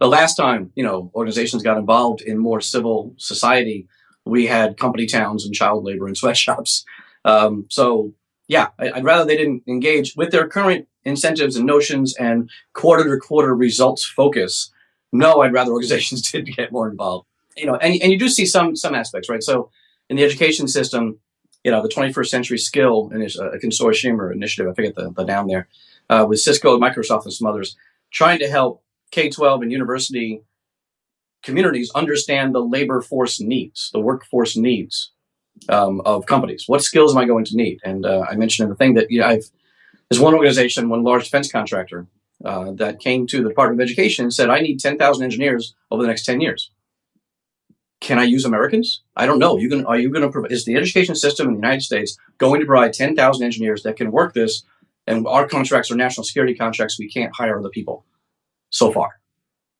the last time, you know, organizations got involved in more civil society, we had company towns and child labor and sweatshops. Um, so yeah, I, would rather they didn't engage with their current incentives and notions and quarter to quarter results focus. No, I'd rather organizations did get more involved. You know, and, and you do see some some aspects, right? So in the education system, you know, the 21st century skill and a consortium or initiative, I forget the, the noun there, uh, with Cisco, Microsoft, and some others, trying to help K-12 and university communities understand the labor force needs, the workforce needs um, of companies. What skills am I going to need? And uh, I mentioned in the thing that you know, I've there's one organization, one large defense contractor uh, that came to the Department of Education and said, "I need 10,000 engineers over the next 10 years." Can I use Americans? I don't know. You can, are you going to provide, is the education system in the United States going to provide 10,000 engineers that can work this? And our contracts are national security contracts. We can't hire other people so far.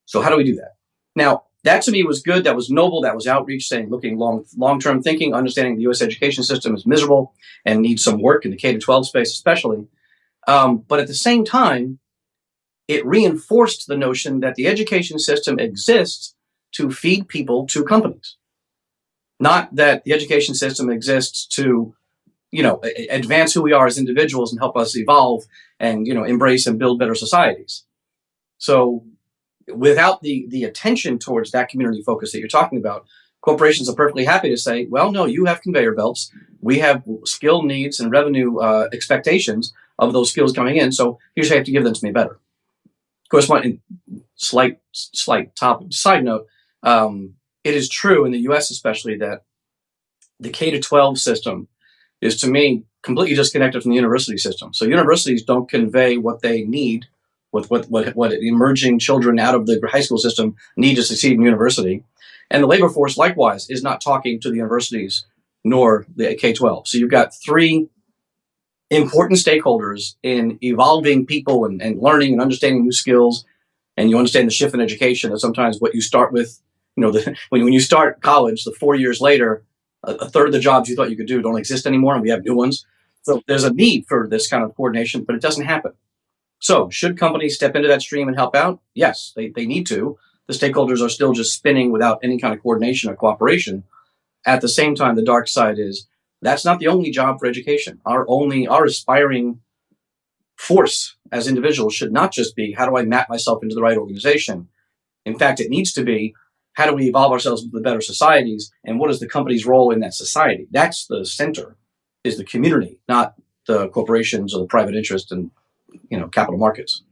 So how do we do that? Now, that to me was good. That was noble. That was outreach, saying, looking long, long-term thinking, understanding the U.S. education system is miserable and needs some work in the K to 12 space, especially. Um, but at the same time, it reinforced the notion that the education system exists to feed people to companies, not that the education system exists to, you know, advance who we are as individuals and help us evolve and you know embrace and build better societies. So without the, the attention towards that community focus that you're talking about, corporations are perfectly happy to say, well, no, you have conveyor belts. We have skill needs and revenue uh, expectations of those skills coming in. So here's how you have to give them to me better. Of course, one slight, slight top side note, um, it is true in the US especially that the K to 12 system is to me completely disconnected from the university system. So universities don't convey what they need with what, what, what emerging children out of the high school system need to succeed in university. And the labor force, likewise, is not talking to the universities nor the K-12. So you've got three important stakeholders in evolving people and, and learning and understanding new skills. And you understand the shift in education that sometimes what you start with, you know, the, when, when you start college, the four years later, a, a third of the jobs you thought you could do don't exist anymore, and we have new ones. So there's a need for this kind of coordination, but it doesn't happen. So should companies step into that stream and help out? Yes, they, they need to. The stakeholders are still just spinning without any kind of coordination or cooperation. At the same time, the dark side is that's not the only job for education. Our only, our aspiring force as individuals should not just be, how do I map myself into the right organization? In fact, it needs to be, how do we evolve ourselves into better societies? And what is the company's role in that society? That's the center, is the community, not the corporations or the private interest and you know, capital markets.